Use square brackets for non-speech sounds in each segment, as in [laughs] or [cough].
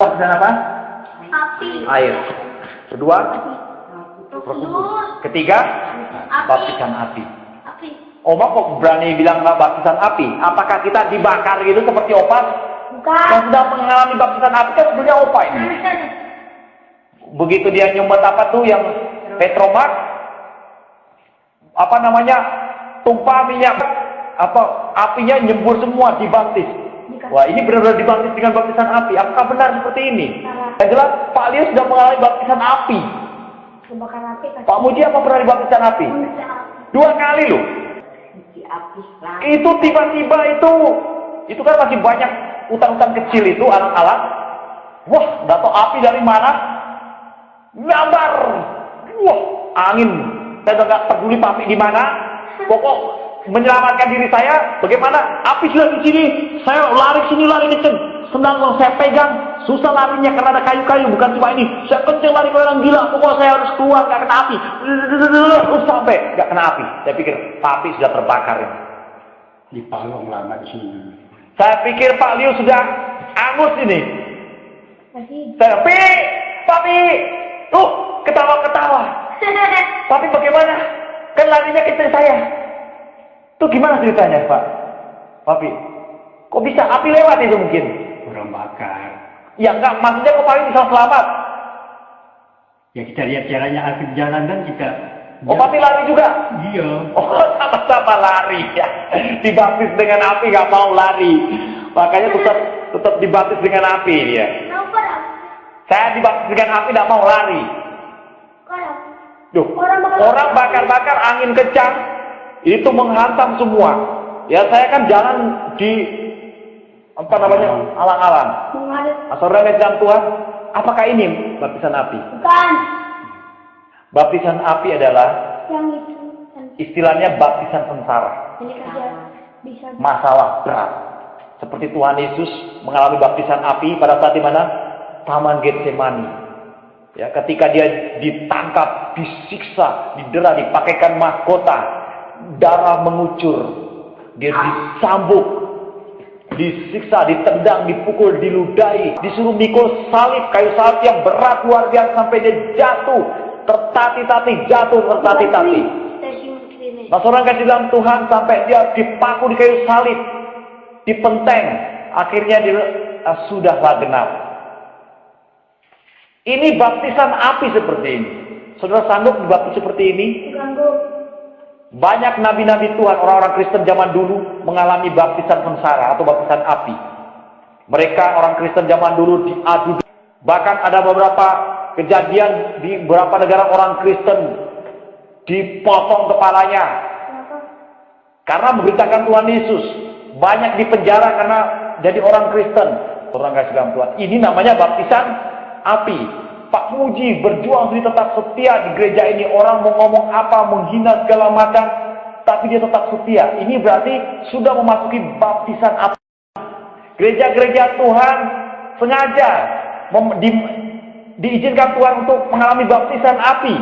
Baptisan apa? Api. Air. Kedua, ketiga, Api. baptisan api. Api. Oma kok berani bilang nggak baptisan api? Apakah kita dibakar gitu seperti opa? Bukan. Yang sudah mengalami baptisan api kan sebenarnya opa ini. Begitu dia nyumbet apa tuh yang petromak, apa namanya tumpah minyak, apa apinya nyembur semua dibaptis. Wah ini benar-benar dibaptis dengan baptisan api. Apakah benar seperti ini? Yang jelas Pak Leo sudah mengalami baptisan api. Api. Pak Muji apa pernah dibaptisan api? Dua kali loh. Itu tiba-tiba itu, itu kan masih banyak utang-utang kecil itu alat-alat. Wah, tahu api dari mana. Gambar. Wah, angin. Saya nggak peduli api di mana. Pokok menyelamatkan diri saya. Bagaimana? Api sudah di sini. Saya lari sini, lari kenceng. Senang kalau saya pegang. Susah larinya karena ada kayu-kayu. Bukan cuma ini. Saya kenceng lari kayak orang gila. Pokoknya saya harus keluar, nggak kena api. Terus sampai nggak kena api. Saya pikir api sudah terbakar ini. di Palong lama di sini. Saya pikir Pak Liu sudah angus ini. Masih. Saya, Pi, Papi, tuh ketawa-ketawa. [laughs] Tapi bagaimana? Kan larinya ke istri saya. Tuh gimana ceritanya, Pak? Papi, kok bisa api lewat itu mungkin? Orang bakar. Ya enggak, maksudnya kok Papi bisa selamat? Ya kita lihat caranya akhir jalan kan kita. Oh, Papi lari juga? Iya. Oh, [laughs] sama-sama lari ya. [laughs] Dibaptis dengan api nggak mau lari. Makanya tetap tetap dibaptis dengan api dia. Saya dibaptis dengan api nggak mau lari. Duh, Orang bakar- orang bakar-bakar angin kencang itu menghantam semua. Ya saya kan jalan di apa namanya alang-alang. Saudara dalam Tuhan, apakah ini baptisan api? Bukan. Baptisan api adalah Yang itu. Istilahnya baptisan sengsara, ini kerja bisa. masalah berat. Seperti Tuhan Yesus mengalami baptisan api pada saat di mana Taman Getsemani. Ya, ketika dia ditangkap, disiksa, didera, dipakaikan mahkota, darah mengucur, dia disambuk, disiksa, ditendang, dipukul, diludahi, disuruh mikul salib, kayu salib yang berat luar biasa sampai dia jatuh, tertati-tati, jatuh tertati-tati. Seorang kasih dalam Tuhan sampai dia dipaku di kayu salib, dipenteng, akhirnya dia ah, sudahlah genap. Ini baptisan api seperti ini. Saudara sanggup dibaptis seperti ini? Banyak nabi-nabi Tuhan, orang-orang Kristen zaman dulu mengalami baptisan sengsara atau baptisan api. Mereka orang Kristen zaman dulu diadu. Bahkan ada beberapa kejadian di beberapa negara orang Kristen dipotong kepalanya karena memberitakan Tuhan Yesus. Banyak di penjara karena jadi orang Kristen. Orang kasih Tuhan. Ini namanya baptisan api. Pak Muji berjuang sendiri tetap setia di gereja ini. Orang mau ngomong apa, menghina segala macam. Tapi dia tetap setia. Ini berarti sudah memasuki baptisan api. Gereja-gereja Tuhan sengaja di- diizinkan Tuhan untuk mengalami baptisan api.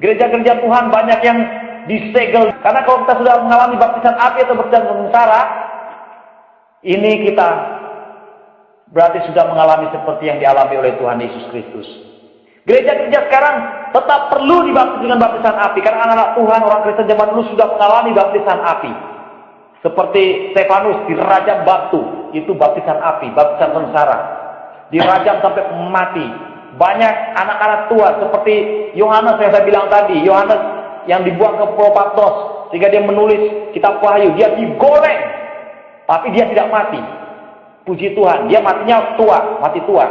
Gereja-gereja Tuhan banyak yang disegel. Karena kalau kita sudah mengalami baptisan api atau baptisan sengsara, ini kita berarti sudah mengalami seperti yang dialami oleh Tuhan Yesus Kristus. Gereja-gereja sekarang tetap perlu dibaptis dengan baptisan api. Karena anak-anak Tuhan, orang Kristen zaman dulu sudah mengalami baptisan api. Seperti Stefanus dirajam batu, itu baptisan api, baptisan sengsara. Dirajam sampai mati. Banyak anak-anak tua seperti Yohanes yang saya bilang tadi, Yohanes yang dibuang ke Pulau Patmos sehingga dia menulis kitab Wahyu, dia digoreng, tapi dia tidak mati. Puji Tuhan, dia matinya tua, mati tua.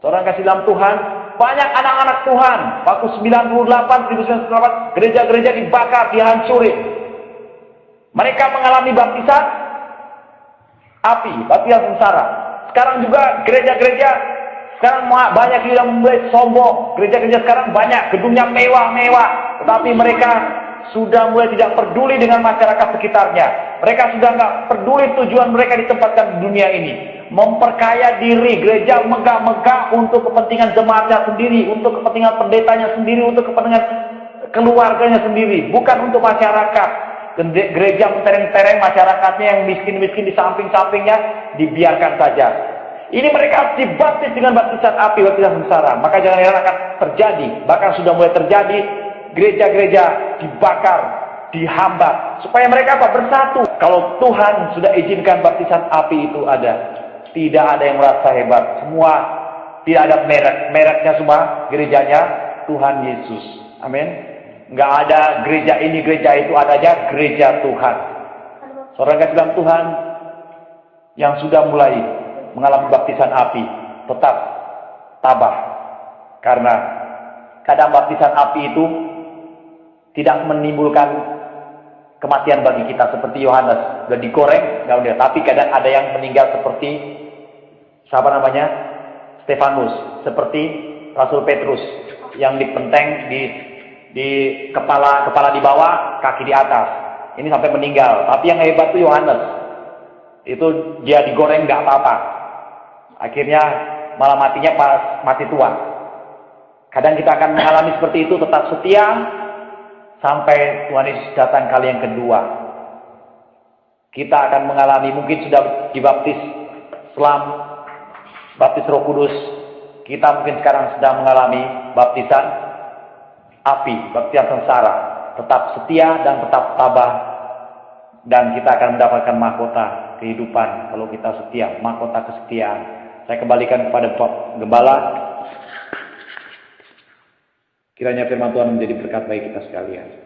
Seorang kasih dalam Tuhan, banyak anak-anak Tuhan, waktu 98, 1998, gereja-gereja dibakar, dihancurin. Mereka mengalami baptisan api, baptisan sengsara. Sekarang juga gereja-gereja sekarang banyak yang mulai sombong. Gereja-gereja sekarang banyak gedungnya mewah-mewah, tetapi mereka sudah mulai tidak peduli dengan masyarakat sekitarnya. Mereka sudah nggak peduli tujuan mereka ditempatkan di dunia ini. Memperkaya diri, gereja megah-megah untuk kepentingan jemaatnya sendiri, untuk kepentingan pendetanya sendiri, untuk kepentingan keluarganya sendiri, bukan untuk masyarakat. Gereja mentereng-tereng masyarakatnya yang miskin-miskin di samping-sampingnya dibiarkan saja. Ini mereka harus dibaptis dengan baptisan api, baptisan sengsara. Maka jangan heran akan terjadi, bahkan sudah mulai terjadi gereja-gereja dibakar, dihambat supaya mereka apa bersatu. Kalau Tuhan sudah izinkan baptisan api itu ada, tidak ada yang merasa hebat. Semua tidak ada merek, mereknya semua gerejanya Tuhan Yesus. Amin. Enggak ada gereja ini, gereja itu, adanya gereja Tuhan. Seorang kasih dalam Tuhan yang sudah mulai mengalami baptisan api, tetap tabah. Karena kadang baptisan api itu tidak menimbulkan kematian bagi kita seperti Yohanes. Sudah digoreng nggak udah. Tapi kadang ada yang meninggal seperti siapa namanya? Stefanus. Seperti Rasul Petrus yang dipenteng di di kepala kepala di bawah kaki di atas. Ini sampai meninggal. Tapi yang hebat itu Yohanes. Itu dia digoreng nggak apa-apa. Akhirnya malah matinya pas mati tua. Kadang kita akan mengalami seperti itu tetap setia sampai Tuhan Yesus datang kali yang kedua. Kita akan mengalami mungkin sudah dibaptis selam, baptis Roh Kudus. Kita mungkin sekarang sedang mengalami baptisan api, baptisan sengsara. Tetap setia dan tetap tabah dan kita akan mendapatkan mahkota kehidupan kalau kita setia, mahkota kesetiaan. Saya kembalikan kepada Pak Gembala. Kiranya firman Tuhan menjadi berkat bagi kita sekalian.